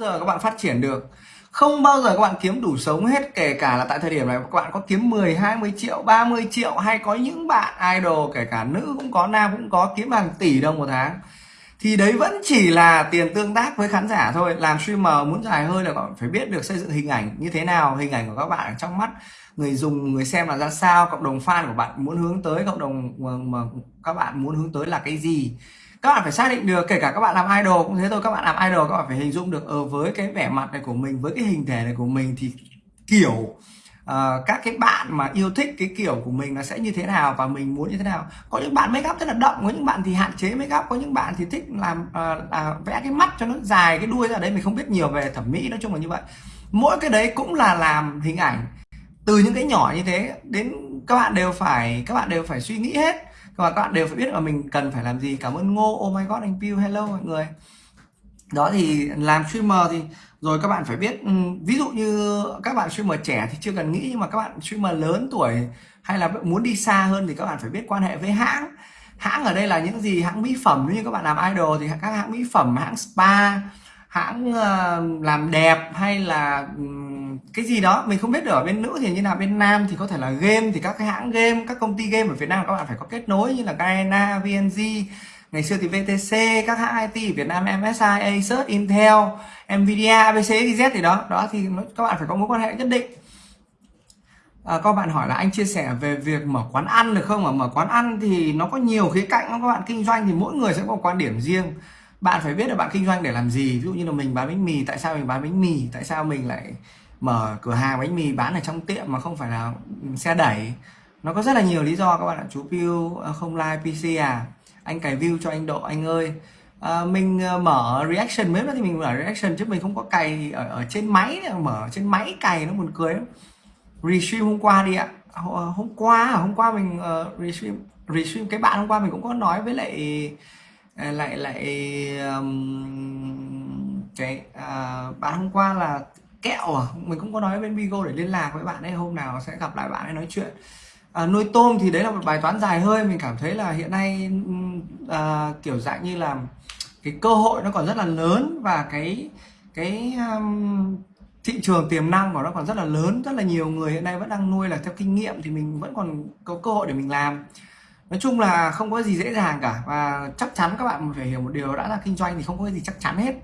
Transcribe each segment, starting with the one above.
bao giờ các bạn phát triển được. Không bao giờ các bạn kiếm đủ sống hết, kể cả là tại thời điểm này các bạn có kiếm 10 20 triệu 30 triệu, hay có những bạn idol, kể cả nữ cũng có, nam cũng có, kiếm hàng tỷ đồng một tháng. Thì đấy vẫn chỉ là tiền tương tác với khán giả thôi. Làm streamer muốn dài hơi là bạn phải biết được xây dựng hình ảnh như thế nào, hình ảnh của các bạn trong mắt. Người dùng, người xem là ra sao, cộng đồng fan của bạn muốn hướng tới, cộng đồng mà các bạn muốn hướng tới là cái gì các bạn phải xác định được kể cả các bạn làm idol cũng thế thôi các bạn làm idol các bạn phải hình dung được ở với cái vẻ mặt này của mình với cái hình thể này của mình thì kiểu uh, các cái bạn mà yêu thích cái kiểu của mình nó sẽ như thế nào và mình muốn như thế nào. Có những bạn make up rất là đậm có những bạn thì hạn chế make up có những bạn thì thích làm uh, uh, vẽ cái mắt cho nó dài cái đuôi ra đấy mình không biết nhiều về thẩm mỹ nói chung là như vậy. Mỗi cái đấy cũng là làm hình ảnh từ những cái nhỏ như thế đến các bạn đều phải các bạn đều phải suy nghĩ hết và các bạn đều phải biết là mình cần phải làm gì. Cảm ơn ngô. Oh my god, anh Pew hello mọi người. Đó thì làm streamer thì rồi các bạn phải biết ừ, ví dụ như các bạn streamer trẻ thì chưa cần nghĩ, nhưng mà các bạn streamer lớn tuổi hay là muốn đi xa hơn thì các bạn phải biết quan hệ với hãng. Hãng ở đây là những gì? Hãng mỹ phẩm. Nếu như các bạn làm idol thì các hãng mỹ phẩm, hãng spa, hãng ờ, làm đẹp hay là ừ, cái gì đó mình không biết được ở bên nữ thì như nào bên nam thì có thể là game thì các cái hãng game các công ty game ở Việt Nam các bạn phải có kết nối như là Gaena, VNG ngày xưa thì VTC các hãng IT ở Việt Nam MSI, Acer, Intel, Nvidia, ABC, Z thì đó. Đó thì các bạn phải có mối quan hệ nhất định. À, các bạn hỏi là anh chia sẻ về việc mở quán ăn được không? Mà mở quán ăn thì nó có nhiều khía cạnh các bạn. Kinh doanh thì mỗi người sẽ có quan điểm riêng. Bạn phải biết là bạn kinh doanh để làm gì. Ví dụ như là mình bán bánh mì tại sao mình bán bánh mì? Tại sao mình lại mở cửa hàng bánh mì bán ở trong tiệm mà không phải là xe đẩy. Nó có rất là nhiều lý do các bạn ạ. Chú Piu ờ, không like PC à. Anh cài view cho anh Độ anh ơi. À, mình ờ, mở reaction mới thì mình mở reaction chứ mình không có cày ở, ở trên máy mở trên máy cày nó buồn cười lắm. Restream hôm qua đi ạ. Hôm qua à? hôm qua mình uh, restream restream cái bạn hôm qua mình cũng có nói với lại lại lại um, cái uh, bạn hôm qua là kẹo à? Mình cũng có nói bên Bigo để liên lạc với bạn ấy hôm nào sẽ gặp lại bạn ấy nói chuyện. À, nuôi tôm thì đấy là một bài toán dài hơi mình cảm thấy là hiện nay à, kiểu dạng như là cái cơ hội nó còn rất là lớn và cái cái um, thị trường tiềm năng của nó còn rất là lớn. Rất là nhiều người hiện nay vẫn đang nuôi là theo kinh nghiệm thì mình vẫn còn có cơ hội để mình làm. Nói chung là không có gì dễ dàng cả và chắc chắn các bạn phải hiểu một điều đã là kinh doanh thì không có gì chắc chắn hết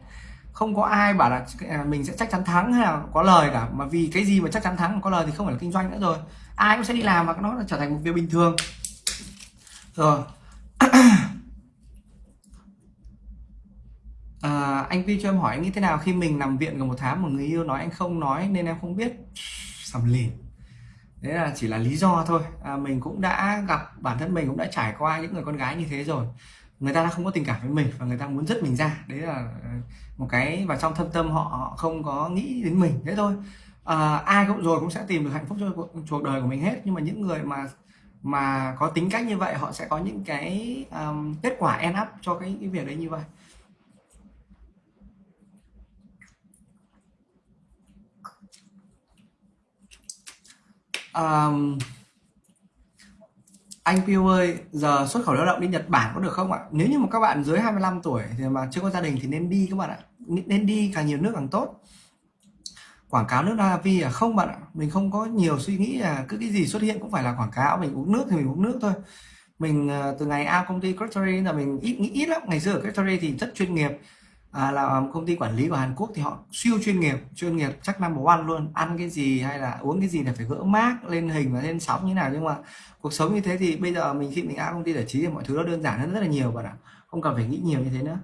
không có ai bảo là à, mình sẽ chắc chắn thắng hay là có lời cả. Mà vì cái gì mà chắc chắn thắng có lời thì không phải là kinh doanh nữa rồi. Ai cũng sẽ đi làm và nó trở thành một việc bình thường. Rồi. À, anh Vi cho em hỏi anh nghĩ thế nào khi mình nằm viện gần một tháng một người yêu nói anh không nói nên em không biết? Sầm lìn. Đấy là chỉ là lý do thôi. À, mình cũng đã gặp bản thân mình cũng đã trải qua những người con gái như thế rồi người ta đã không có tình cảm với mình và người ta muốn dứt mình ra. Đấy là ờ, một cái và trong thâm tâm họ, họ không có nghĩ đến mình. Thế thôi. À, ai cũng rồi cũng sẽ tìm được hạnh phúc cho cuộc đời của mình hết. Nhưng mà những người mà mà có tính cách như vậy họ sẽ có những cái um, kết quả end up cho cái, cái việc đấy như vậy. Um, anh Piu ơi giờ xuất khẩu lao động đi Nhật Bản có được không ạ? Nếu như mà các bạn dưới 25 tuổi thì mà chưa có gia đình thì nên đi các bạn ạ. Nên đi càng nhiều nước càng tốt. Quảng cáo nước Navi à? Không bạn ạ. Mình không có nhiều suy nghĩ là cứ cái gì xuất hiện cũng phải là quảng cáo. Mình uống nước thì mình uống nước thôi. Mình ờ, từ ngày A công ty Crackery là mình ít nghĩ ít lắm. Ngày xưa ở Crackery thì rất chuyên nghiệp à, là công ty quản lý của Hàn Quốc thì họ siêu chuyên nghiệp chuyên nghiệp chắc number one luôn. Ăn cái gì hay là uống cái gì là phải gỡ mác lên hình và lên sóng như nào. Nhưng mà cuộc sống như thế thì bây giờ mình khi mình ăn công ty giải trí thì mọi thứ nó đơn giản hơn rất là nhiều bạn ạ. Không cần phải nghĩ nhiều như thế nữa.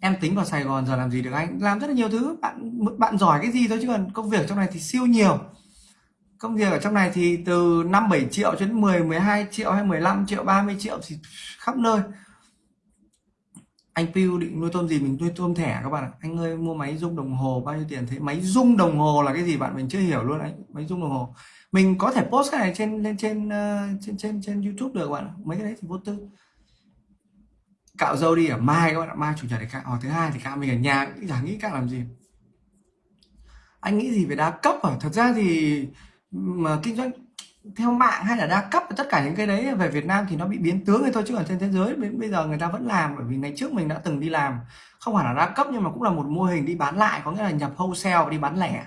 Em tính vào Sài Gòn giờ làm gì được anh? Làm rất là nhiều thứ. Bạn bạn giỏi cái gì thôi chứ còn công việc trong này thì siêu nhiều. Công việc ở trong này thì từ 5 7 triệu cho đến 10 12 triệu hay 15 triệu 30 triệu thì khắp nơi anh Piu định nuôi tôm gì mình nuôi tôm thẻ các bạn ạ. Anh ơi mua máy rung đồng hồ bao nhiêu tiền thế? Máy rung đồng hồ là cái gì bạn? Mình chưa hiểu luôn anh. Máy rung đồng hồ. Mình có thể post cái này trên lên trên uh, trên trên trên YouTube được bạn mấy cái đấy thì vô tư. Cạo dâu đi ở mai các bạn ạ. Mai chủ nhật thì cạo. Ờ, thứ hai thì cạo. Mình ở nhà chả nghĩ cạo làm gì. Anh nghĩ gì về đa cấp à thật ra thì mà kinh doanh theo mạng hay là đa cấp tất cả những cái đấy về Việt Nam thì nó bị biến tướng thôi chứ ở trên thế giới bây giờ người ta vẫn làm bởi vì ngày trước mình đã từng đi làm. Không hẳn là đa cấp nhưng mà cũng là một mô hình đi bán lại có nghĩa là nhập wholesale đi bán lẻ.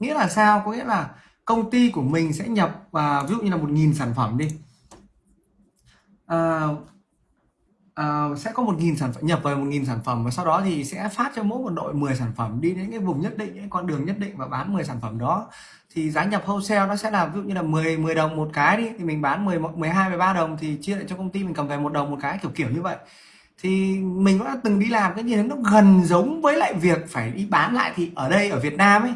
Nghĩa là sao? Có nghĩa là công ty của mình sẽ nhập và ví dụ như là một nghìn sản phẩm đi. À, Ờ, sẽ có một nghìn sản phẩm, nhập về một nghìn sản phẩm và sau đó thì sẽ phát cho mỗi một đội 10 sản phẩm đi đến cái vùng nhất định những con đường nhất định và bán 10 sản phẩm đó. Thì giá nhập wholesale nó sẽ là ví dụ như là 10 10 đồng một cái đi, thì mình bán 10 12 13 đồng thì chia lại cho công ty, mình cầm về một đồng một cái, kiểu kiểu như vậy. Thì mình cũng đã từng đi làm, cái gì nó gần giống với lại việc phải đi bán lại thì ở đây, ở Việt Nam ấy,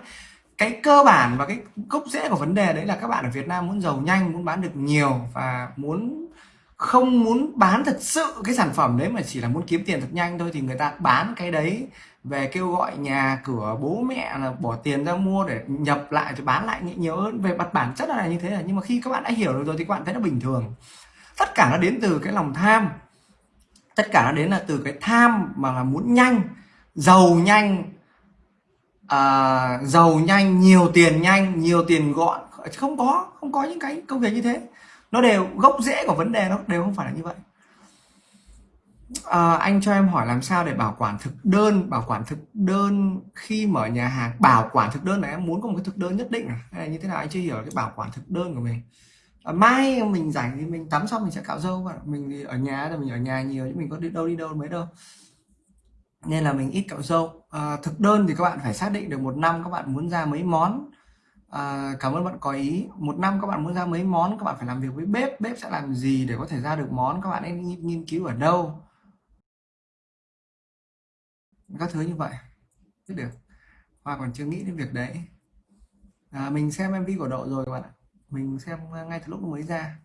cái cơ bản và cái gốc rễ của vấn đề đấy là các bạn ở Việt Nam muốn giàu nhanh, muốn bán được nhiều và muốn không muốn bán thật sự cái sản phẩm đấy mà chỉ là muốn kiếm tiền thật nhanh thôi thì người ta bán cái đấy về kêu gọi nhà cửa bố mẹ là bỏ tiền ra mua để nhập lại rồi bán lại nhiều hơn về mặt bản chất là như thế là nhưng mà khi các bạn đã hiểu được rồi thì các bạn thấy nó bình thường. Tất cả nó đến từ cái lòng tham. Tất cả nó đến là từ cái tham mà là muốn nhanh giàu nhanh à, giàu nhanh nhiều tiền nhanh nhiều tiền gọn. Không có không có những cái công việc như thế nó đều gốc rễ của vấn đề nó đều không phải là như vậy. À, anh cho em hỏi làm sao để bảo quản thực đơn bảo quản thực đơn khi mở nhà hàng? Bảo quản thực đơn này em muốn có một cái thực đơn nhất định à? hay là như thế nào? Anh chưa hiểu cái bảo quản thực đơn của mình. À, mai mình rảnh thì mình tắm xong mình sẽ cạo râu và mình thì ở nhà thì mình ở nhà nhiều chứ mình có đi đâu đi đâu mấy đâu. Nên là mình ít cạo râu. À, thực đơn thì các bạn phải xác định được một năm các bạn muốn ra mấy món à, cảm ơn bạn có ý. Một năm các bạn muốn ra mấy món các bạn phải làm việc với bếp. Bếp sẽ làm gì để có thể ra được món? Các bạn nên nghiên cứu ở đâu? Các thứ như vậy. Biết được. Hoa còn chưa nghĩ đến việc đấy. À, mình xem MV của độ rồi các bạn ạ. Mình xem à, ngay từ lúc mới ra.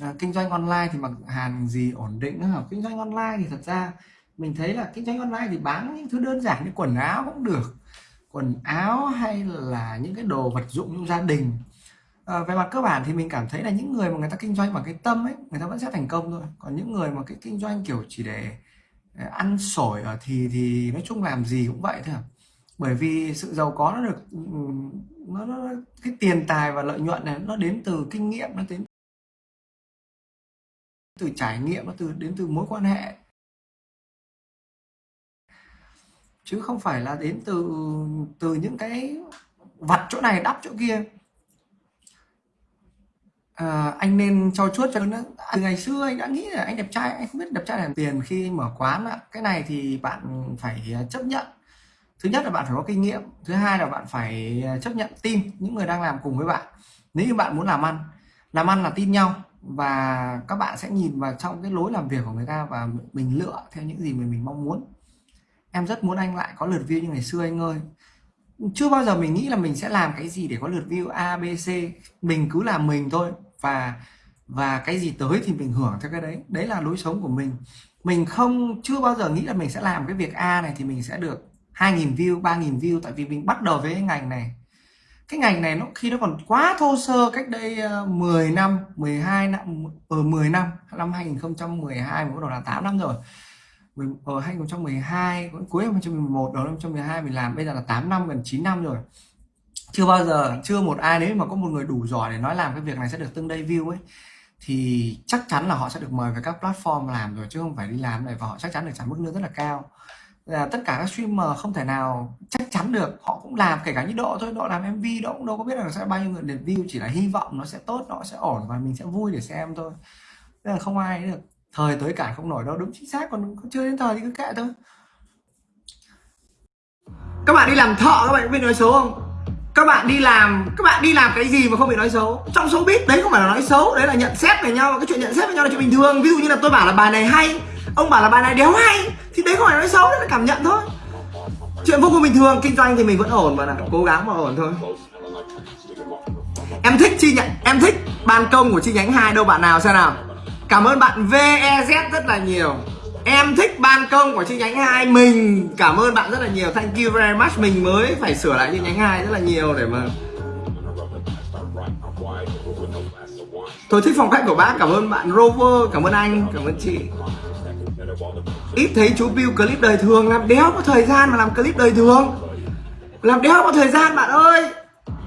À, kinh doanh online thì mặc hàng gì ổn định hả? Kinh doanh online thì thật ra mình thấy là kinh doanh online thì bán những thứ đơn giản như quần áo cũng được quần áo hay là những cái đồ vật dụng trong gia đình. À, về mặt cơ bản thì mình cảm thấy là những người mà người ta kinh doanh bằng cái tâm ấy người ta vẫn sẽ thành công thôi. Còn những người mà cái kinh doanh kiểu chỉ để ờ, ăn sổi ở thì thì nói chung làm gì cũng vậy thôi. Bởi vì sự giàu có nó được ừ, nó, nó cái tiền tài và lợi nhuận này nó đến từ kinh nghiệm nó đến từ trải nghiệm nó từ đến từ mối quan hệ. Chứ không phải là đến từ từ những cái vặt chỗ này đắp chỗ kia. À, anh nên cho chuốt cho nó. Từ ngày xưa anh đã nghĩ là anh đẹp trai anh không biết đẹp trai làm tiền khi mở quán ạ. Cái này thì bạn phải ờ, chấp nhận. Thứ nhất là bạn phải có kinh nghiệm thứ hai là bạn phải ờ, chấp nhận team những người đang làm cùng với bạn. Nếu như bạn muốn làm ăn làm ăn là tin nhau và các bạn sẽ nhìn vào trong cái lối làm việc của người ta và mình lựa theo những gì mà mình mong muốn em rất muốn anh lại có lượt view như ngày xưa anh ơi. Chưa bao giờ mình nghĩ là mình sẽ làm cái gì để có lượt view A, B, C. Mình cứ làm mình thôi. Và và cái gì tới thì mình hưởng theo cái đấy. Đấy là lối sống của mình. Mình không, chưa bao giờ nghĩ là mình sẽ làm cái việc A này thì mình sẽ được 2.000 view 3.000 view. Tại vì mình bắt đầu với cái ngành này. Cái ngành này nó, khi nó còn quá thô sơ cách đây ờ, 10 năm 12 năm ờ, ở 10 năm năm 2012 mới bắt đầu là 8 năm rồi ở 2012 ờ, cuối 2011 đầu năm 2012 mình làm, bây giờ là 8 năm, gần 9 năm rồi. Chưa bao giờ, chưa một ai, nếu mà có một người đủ giỏi để nói làm cái việc này sẽ được tương đây view ấy, thì chắc chắn là họ sẽ được mời về các platform làm rồi, chứ không phải đi làm này, và họ chắc chắn được trả mức lương rất là cao. Là tất cả các streamer không thể nào chắc chắn được, họ cũng làm, kể cả như độ thôi, độ làm mv độ cũng đâu có biết là sẽ bao nhiêu người lượt view, chỉ là hy vọng nó sẽ tốt, nó sẽ ổn và mình sẽ vui để xem thôi. Nên là không ai được thời tới cả không nổi đâu, đúng chính xác, còn chưa đến thời thì cứ kệ thôi. Các bạn đi làm thợ, các bạn có biết nói xấu không? Các bạn đi làm, các bạn đi làm cái gì mà không bị nói xấu? Trong số biết đấy không phải là nói xấu, đấy là nhận xét về nhau cái chuyện nhận xét với nhau là chuyện bình thường. Ví dụ như là tôi bảo là bài này hay, ông bảo là bài này đéo hay, thì đấy không phải nói xấu, đấy là cảm nhận thôi. Chuyện vô cùng bình thường, kinh doanh thì mình vẫn ổn mà là cố gắng mà ổn thôi. Em thích chi nhánh, em thích ban công của chi nhánh hai đâu, bạn nào xem nào? Cảm ơn bạn VEZ rất là nhiều. Em thích ban công của chi nhánh 2 mình. Cảm ơn bạn rất là nhiều. Thank you very much. Mình mới phải sửa lại chi nhánh 2 rất là nhiều để mà tôi thích phong cách của bác, cảm ơn bạn Rover, cảm ơn anh, cảm ơn chị. Ít thấy chú Bill clip đời thường, làm đéo có thời gian mà làm clip đời thường. Làm đéo có thời gian bạn ơi.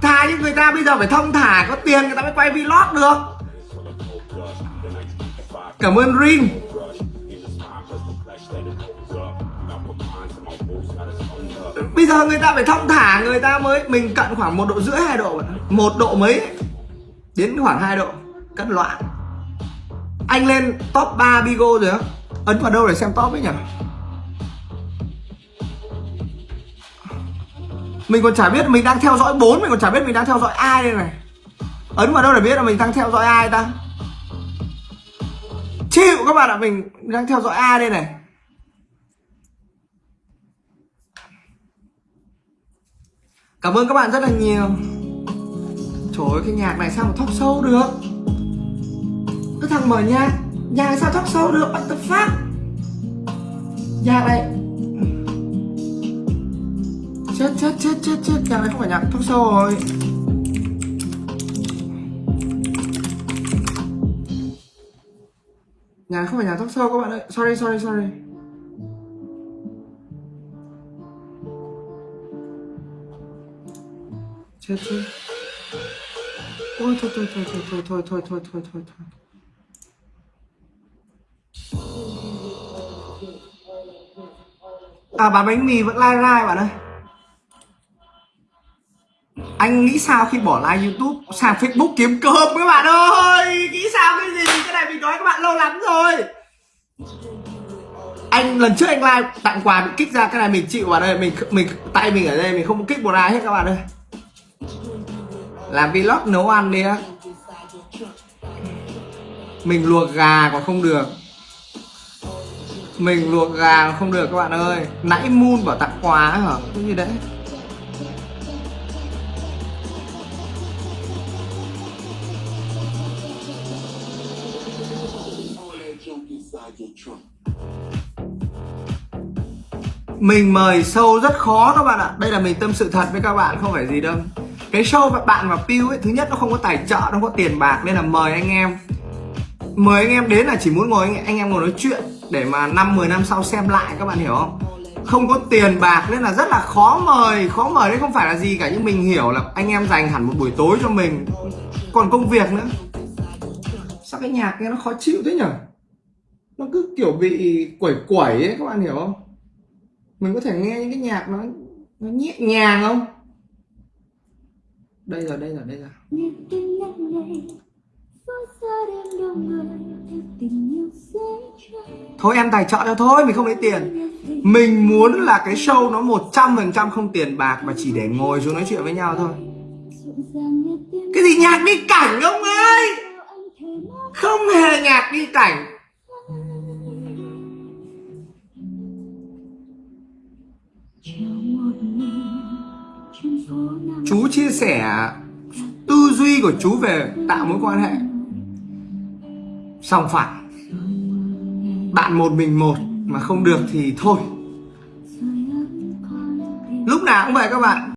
Thà như người ta bây giờ phải thông thả, có tiền người ta mới quay vlog được cảm ơn ring bây giờ người ta phải thông thả, người ta mới, mình cận khoảng một độ rưỡi, hai độ, một độ mấy đến khoảng 2 độ cất loạn. Anh lên top 3 bigo rồi á. Ấn vào đâu để xem top ấy nhỉ? Mình còn chả biết mình đang theo dõi bốn, mình còn chả biết mình đang theo dõi ai đây này. Ấn vào đâu để biết là mình đang theo dõi ai ta? Chịu, các bạn ạ, mình đang theo dõi ai đây này. Cảm ơn các bạn rất là nhiều. Trời ơi, cái nhạc này sao mà thóc sâu được? Cái thằng mở nhạc nhạc sao thóc sâu được? Bắt tập phát nhạc này chết chết chết chết chết, nhạc này không phải nhạc thóc sâu rồi. Nhà không phải nhà thóc sâu các bạn ơi sorry sorry sorry chết chứ ôi thôi thôi thôi thôi thôi thôi thôi thôi thôi thôi thôi à bán bánh mì vẫn like like bạn ơi anh nghĩ sao khi bỏ like youtube sang facebook kiếm cơm các bạn ơi? Nghĩ sao cái gì? Cái này mình nói các bạn lâu lắm rồi. Anh, lần trước anh like tặng quà bị kích ra, cái này mình chịu vào đây mình mình tay mình ở đây, mình không kích một ai hết các bạn ơi. Làm vlog nấu ăn đi á. Mình luộc gà còn không được. Mình luộc gà không được các bạn ơi. Nãy moon bảo tặng quà hả? Cái gì đấy. Mình mời sâu rất khó các bạn ạ. Đây là mình tâm sự thật với các bạn không phải gì đâu. Cái show bạn và Piu ấy thứ nhất nó không có tài trợ nó không có tiền bạc nên là mời anh em. Mời anh em đến là chỉ muốn ngồi anh, anh em ngồi nói chuyện để mà năm 10 năm sau xem lại các bạn hiểu không? Không có tiền bạc nên là rất là khó mời khó mời đấy không phải là gì cả. Nhưng mình hiểu là anh em dành hẳn một buổi tối cho mình. Còn công việc nữa. Sao cái nhạc nghe nó khó chịu thế nhở? Nó cứ kiểu bị quẩy quẩy ấy các bạn hiểu không? Mình có thể nghe những cái nhạc nó nó nhẹ nhàng không? Đây rồi đây rồi đây rồi. Thôi em tài trợ cho thôi, mình không lấy tiền. Mình muốn là cái show nó một trăm phần trăm không tiền bạc mà chỉ để ngồi xuống nói chuyện với nhau thôi. Cái gì nhạc đi cảnh ông ơi? Không hề nhạc đi cảnh. Sẻ tư duy của chú về tạo mối quan hệ. Song phẳng bạn một mình một mà không được thì thôi. Lúc nào cũng vậy các bạn.